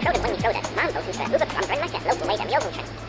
Krogen Wing Soda, Maanboothusse, Ubertram, Brandmarket, Local Way, Dem Jogelchen. Maanboothusse,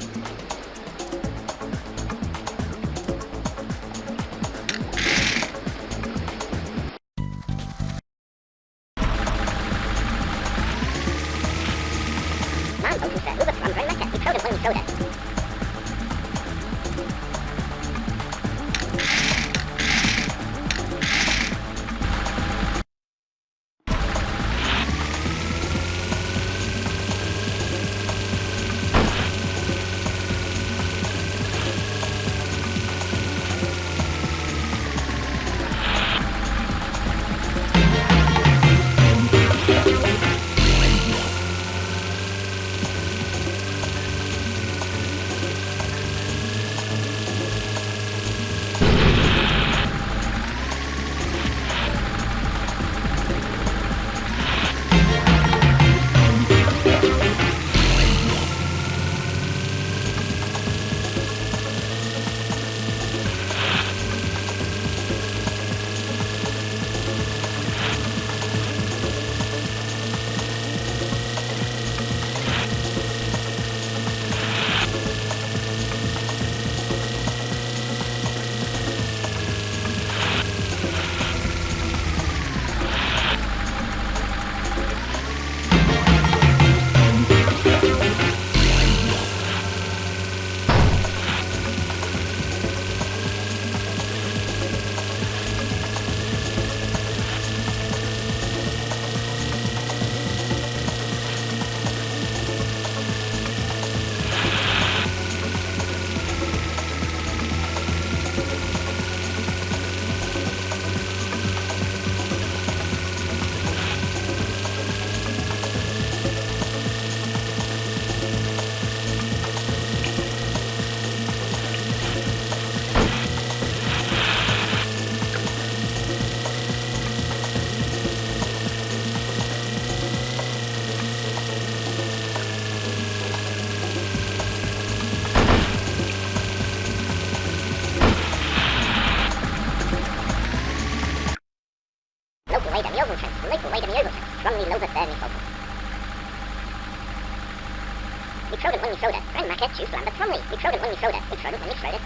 Brandmarket, Tjusland, Tromley. Vi Krogen Wing Soda, Vi Krogen Wing Soda.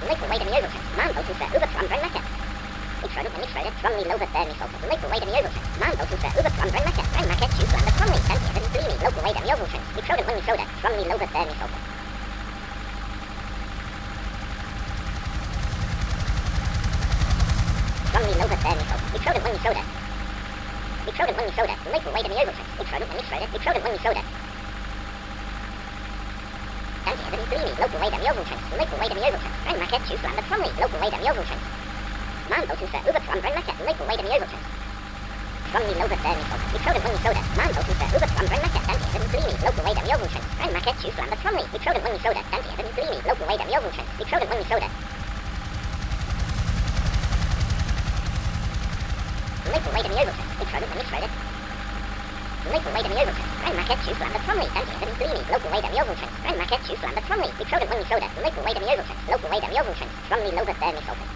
Local Way, Dem Jogelchen. Maanboothusse, Ubertram, Brandmarket. Vi Krogen Wing Soda, strongly loaded there, Nicolson. Local Way, Dem Jogelchen. Maanboothusse, Ubertram, Brandmarket, Brandmarket, Tjusland, Tromley. Danke, Evan Dreamy. Local Way, Dem Jogelchen. Vi Krogen Wing Soda, strongly loaded there, Nicolson. strongly loaded there, Nicolson. Vi Krogen Wing Soda. Vi Krogen Wing Soda, Local Way, Dem Jogelchen. Vi Krogen Wing Soda, Vi Krogen Wing Soda. Danke, Evan Dreamy. Local Dem Jogelchen. Local Way, Dem Jogelchen. Brandmarket, Tjusland, Tromley. Local Way, Dem Jogelchen. Maanboothusse, Ubertram, Brandmarket, Local Way, Dem Jogelchen. Strongly loaded there, Nicolson. Vi Krogen Wing Soda. Maanboothusse, Ubertram, Brandmarket. Danke, Evan Dreamy. Local Way, Dem Jogelchen. Brandmarket, Tjusland, Tromley. Vi Krogen Wing Soda. Danke, Evan Dreamy. Local Jogelchen. Vi Krogen Wing Soda. Local Jogelchen. Vi Krogen Wing Soda. Local Way, Dem Jogelchen. Brandmarket, Tjusland, Tromley. Danke, Evan Dreamy. Local Way, Dem Jogelchen. Brandmarket, Tjusland, Tromley. Vi Krogen Wing Soda. Local Way, Dem Jogelchen. Local Way, Dem Jogelchen. Strongly loaded there, Nicolson. Vi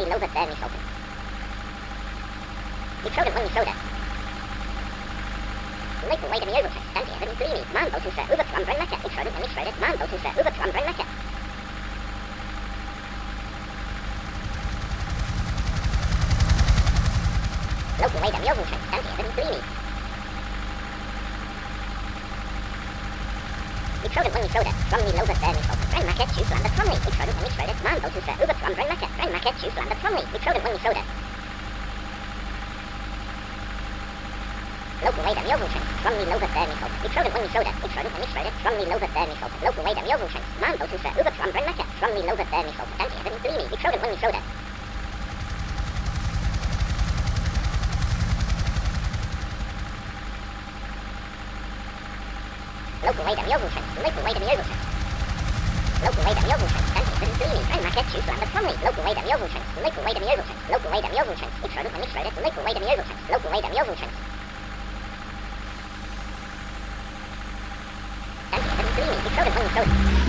soda, strongly loaded there is open. We throw it when we soda. Liquid weight of Jogelchen, danke, Evan Greeny. Mambo to the Uber from Rennecker. We throw it when we throw it, Mambo to the Uber from Rennecker. Local weight of Jogelchen, danke, Evan Greeny. We it when we soda, strongly loaded there is open. Rennecker, choose landed strongly. We throw it when we throw it, Mambo to the Uber from Rennecker. Rennecker, choose landed strongly. We throw it when we soda. Local weight of Jogelchen, strongly loaded there is open. We throw it when we soda. We throw it when we throw it, strongly loaded there is open. Local weight of Jogelchen, Mambo to the Uber from Rennecker. Strongly loaded there is open. Danke, Evan Greeny. We throw it when we soda. Local weight of Jogelchen, local weight of Jogelchen. Local weight of Jogelchen, danke, Evan Greeny. Rennecker, choose landed strongly. Local weight of Jogelchen, local weight of Jogelchen. Local weight of Jogelchen. We throw it when we throw it, local weight of Jogelchen. Local weight of Jogelchen. Danke, Evan Greeny. We throw it when we throw it.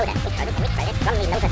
Open. We throw it when we throw it. We throw